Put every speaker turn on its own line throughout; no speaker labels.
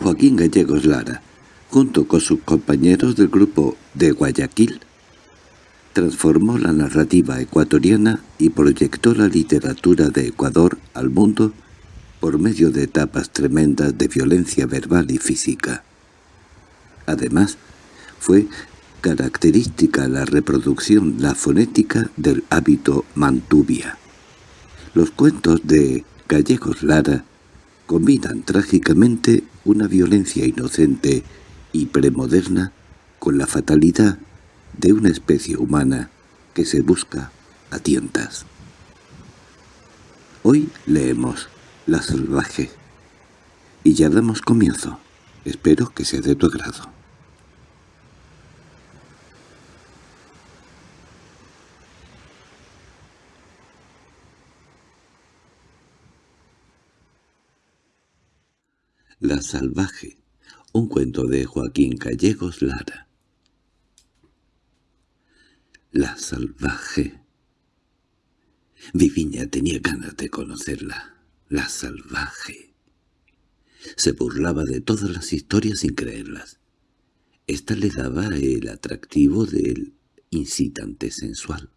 Joaquín Gallegos Lara, junto con sus compañeros del grupo de Guayaquil, transformó la narrativa ecuatoriana y proyectó la literatura de Ecuador al mundo por medio de etapas tremendas de violencia verbal y física. Además, fue característica la reproducción, la fonética del hábito mantubia. Los cuentos de Gallegos Lara combinan trágicamente una violencia inocente y premoderna con la fatalidad de una especie humana que se busca a tientas. Hoy leemos La salvaje y ya damos comienzo. Espero que sea de tu agrado. La salvaje, un cuento de Joaquín Gallegos Lara. La salvaje. Viviña tenía ganas de conocerla. La salvaje. Se burlaba de todas las historias sin creerlas. Esta le daba el atractivo del incitante sensual.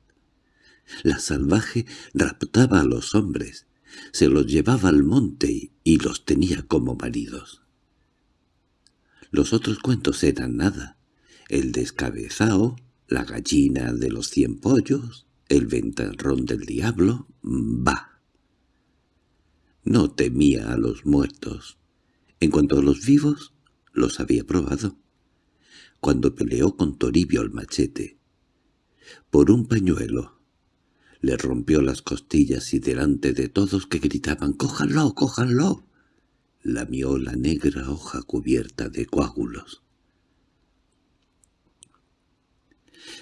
La salvaje raptaba a los hombres, se los llevaba al monte y los tenía como maridos. Los otros cuentos eran nada. El descabezao, la gallina de los cien pollos, el ventarrón del diablo, va. No temía a los muertos. En cuanto a los vivos, los había probado. Cuando peleó con Toribio el machete, por un pañuelo, le rompió las costillas y delante de todos que gritaban «¡Cójanlo, cójanlo!» lamió la negra hoja cubierta de coágulos.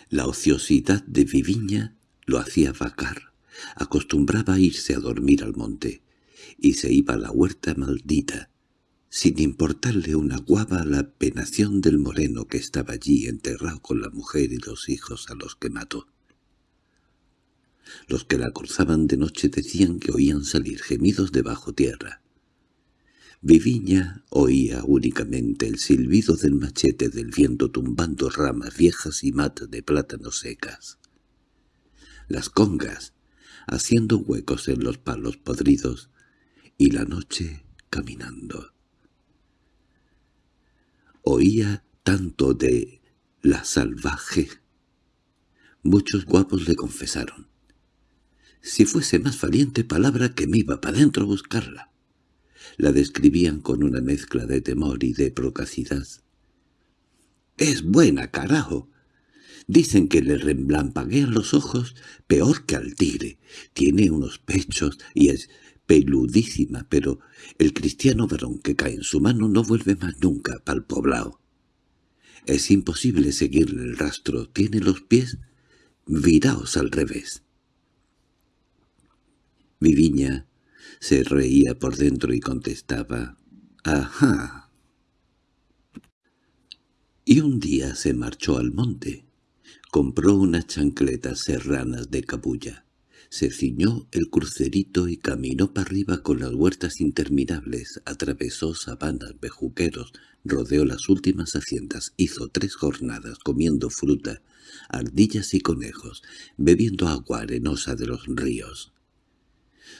La ociosidad de Viviña lo hacía vacar. Acostumbraba a irse a dormir al monte, y se iba a la huerta maldita, sin importarle una guava la penación del moreno que estaba allí enterrado con la mujer y los hijos a los que mató. Los que la cruzaban de noche decían que oían salir gemidos de bajo tierra. Viviña oía únicamente el silbido del machete del viento tumbando ramas viejas y matas de plátanos secas. Las congas, haciendo huecos en los palos podridos, y la noche caminando. Oía tanto de la salvaje. Muchos guapos le confesaron. Si fuese más valiente palabra que me iba para dentro a buscarla. La describían con una mezcla de temor y de procacidad. —¡Es buena, carajo! Dicen que le remblampaguean los ojos peor que al tigre. Tiene unos pechos y es peludísima, pero el cristiano varón que cae en su mano no vuelve más nunca pa'l poblado. Es imposible seguirle el rastro. Tiene los pies viraos al revés. Viviña se reía por dentro y contestaba, «Ajá». Y un día se marchó al monte. Compró unas chancletas serranas de cabulla. Se ciñó el crucerito y caminó para arriba con las huertas interminables, atravesó sabanas, bejuqueros, rodeó las últimas haciendas, hizo tres jornadas comiendo fruta, ardillas y conejos, bebiendo agua arenosa de los ríos.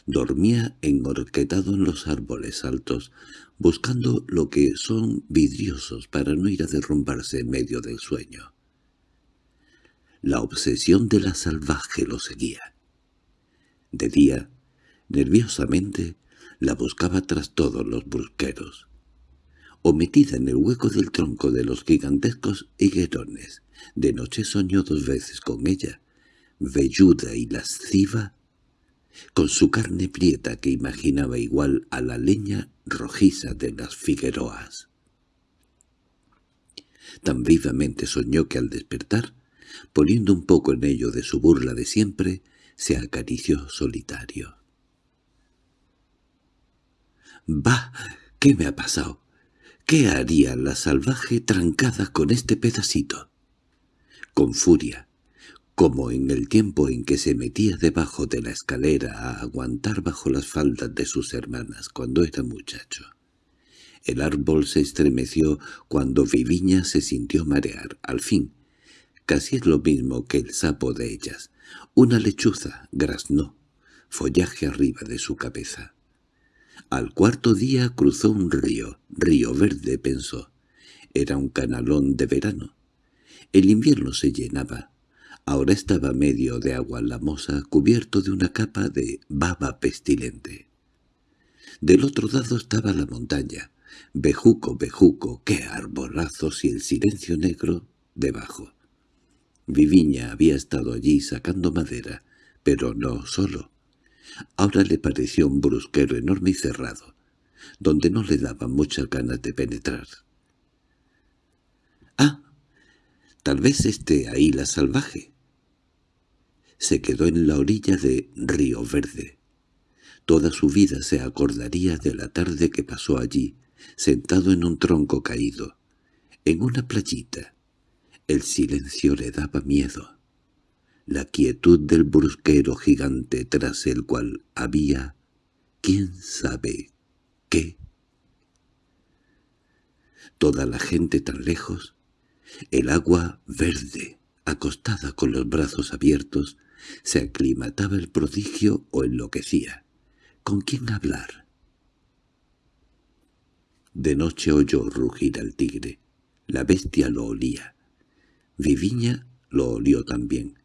Dormía engorquetado en los árboles altos, buscando lo que son vidriosos para no ir a derrumbarse en medio del sueño. La obsesión de la salvaje lo seguía. De día, nerviosamente, la buscaba tras todos los brusqueros. O metida en el hueco del tronco de los gigantescos higuerones, de noche soñó dos veces con ella, velluda y lasciva, con su carne prieta que imaginaba igual a la leña rojiza de las figueroas. Tan vivamente soñó que al despertar, poniendo un poco en ello de su burla de siempre, se acarició solitario. —¡Bah! ¿Qué me ha pasado? ¿Qué haría la salvaje trancada con este pedacito? Con furia, como en el tiempo en que se metía debajo de la escalera a aguantar bajo las faldas de sus hermanas cuando era muchacho. El árbol se estremeció cuando Viviña se sintió marear. Al fin, casi es lo mismo que el sapo de ellas. Una lechuza graznó, follaje arriba de su cabeza. Al cuarto día cruzó un río, río verde, pensó. Era un canalón de verano. El invierno se llenaba. Ahora estaba medio de agua lamosa, cubierto de una capa de baba pestilente. Del otro lado estaba la montaña. Bejuco, bejuco, qué arbolazos y el silencio negro debajo. Viviña había estado allí sacando madera, pero no solo. Ahora le pareció un brusquero enorme y cerrado, donde no le daban muchas ganas de penetrar. —¡Ah! Tal vez esté ahí la salvaje. Se quedó en la orilla de Río Verde. Toda su vida se acordaría de la tarde que pasó allí, sentado en un tronco caído, en una playita. El silencio le daba miedo. La quietud del brusquero gigante tras el cual había, quién sabe, qué. Toda la gente tan lejos, el agua verde, acostada con los brazos abiertos, se aclimataba el prodigio o enloquecía. ¿Con quién hablar? De noche oyó rugir al tigre. La bestia lo olía. Viviña lo olió también.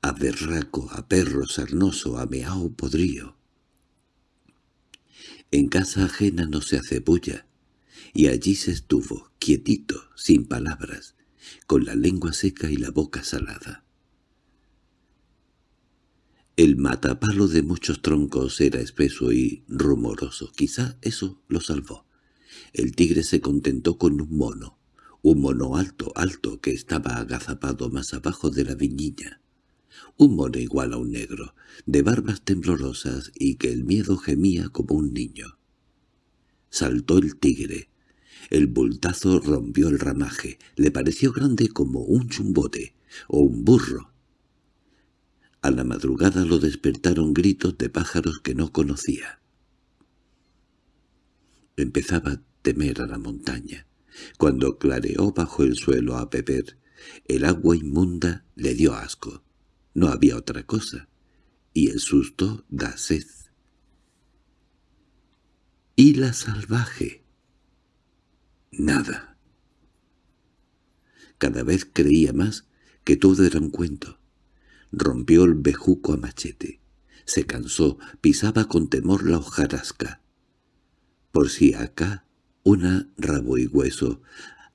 A berraco, a perro sarnoso, a meao podrío. En casa ajena no se hace bulla, y allí se estuvo, quietito, sin palabras, con la lengua seca y la boca salada. El matapalo de muchos troncos era espeso y rumoroso. Quizá eso lo salvó. El tigre se contentó con un mono, un mono alto, alto, que estaba agazapado más abajo de la viñilla. Un mono igual a un negro, de barbas temblorosas y que el miedo gemía como un niño. Saltó el tigre. El bultazo rompió el ramaje. Le pareció grande como un chumbote o un burro. A la madrugada lo despertaron gritos de pájaros que no conocía. Empezaba a temer a la montaña. Cuando clareó bajo el suelo a beber, el agua inmunda le dio asco. No había otra cosa, y el susto da sed. ¿Y la salvaje? Nada. Cada vez creía más que todo era un cuento. Rompió el bejuco a machete. Se cansó, pisaba con temor la hojarasca. Por si acá, una rabo y hueso,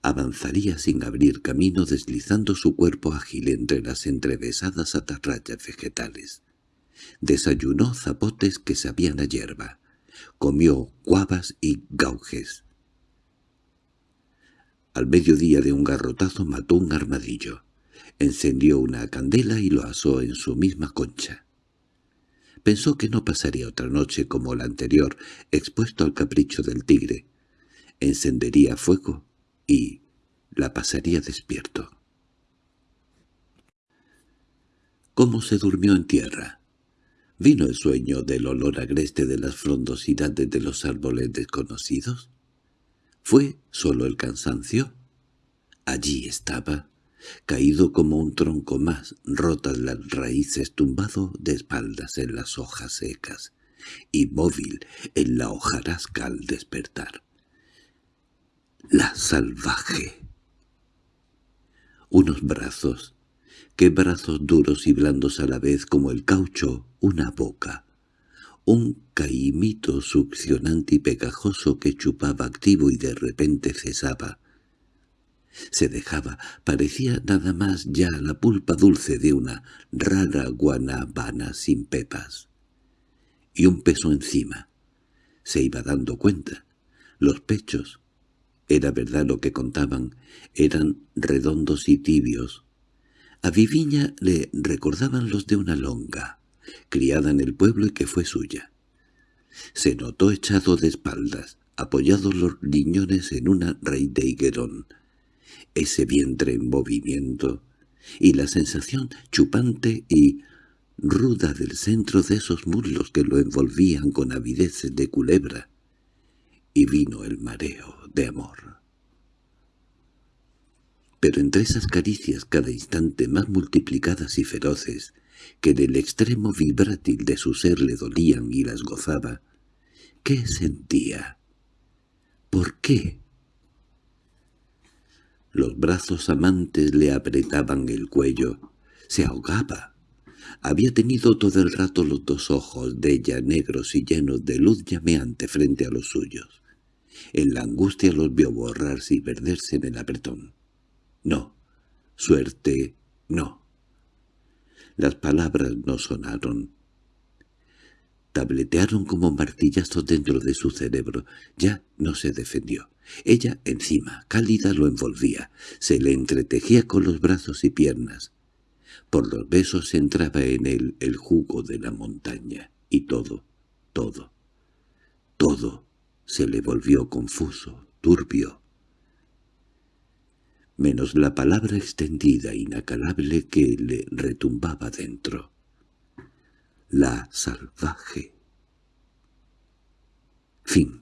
avanzaría sin abrir camino deslizando su cuerpo ágil entre las entrevesadas atarrayas vegetales. Desayunó zapotes que sabían a hierba. Comió cuavas y gaujes. Al mediodía de un garrotazo mató un armadillo. Encendió una candela y lo asó en su misma concha. Pensó que no pasaría otra noche como la anterior, expuesto al capricho del tigre. Encendería fuego y la pasaría despierto. ¿Cómo se durmió en tierra? ¿Vino el sueño del olor agreste de las frondosidades de los árboles desconocidos? ¿Fue solo el cansancio? Allí estaba, caído como un tronco más, rotas las raíces, tumbado de espaldas en las hojas secas, y móvil en la hojarasca al despertar. La salvaje. Unos brazos, qué brazos duros y blandos a la vez como el caucho, una boca, un caimito succionante y pegajoso que chupaba activo y de repente cesaba, se dejaba, parecía nada más ya la pulpa dulce de una rara guanabana sin pepas. Y un peso encima. Se iba dando cuenta. Los pechos, era verdad lo que contaban, eran redondos y tibios. A Viviña le recordaban los de una longa, criada en el pueblo y que fue suya. Se notó echado de espaldas, apoyados los riñones en una raíz de higuerón, ese vientre en movimiento, y la sensación chupante y ruda del centro de esos muslos que lo envolvían con avideces de culebra, y vino el mareo de amor. Pero entre esas caricias cada instante más multiplicadas y feroces, que del extremo vibrátil de su ser le dolían y las gozaba, ¿qué sentía? ¿Por qué? Los brazos amantes le apretaban el cuello. Se ahogaba. Había tenido todo el rato los dos ojos de ella negros y llenos de luz llameante frente a los suyos. En la angustia los vio borrarse y perderse en el apretón. No, suerte, no. Las palabras no sonaron. Tabletearon como martillazos dentro de su cerebro. Ya no se defendió. Ella, encima, cálida, lo envolvía. Se le entretejía con los brazos y piernas. Por los besos entraba en él el jugo de la montaña. Y todo, todo, todo se le volvió confuso, turbio. Menos la palabra extendida, inacalable, que le retumbaba dentro. La salvaje. Fin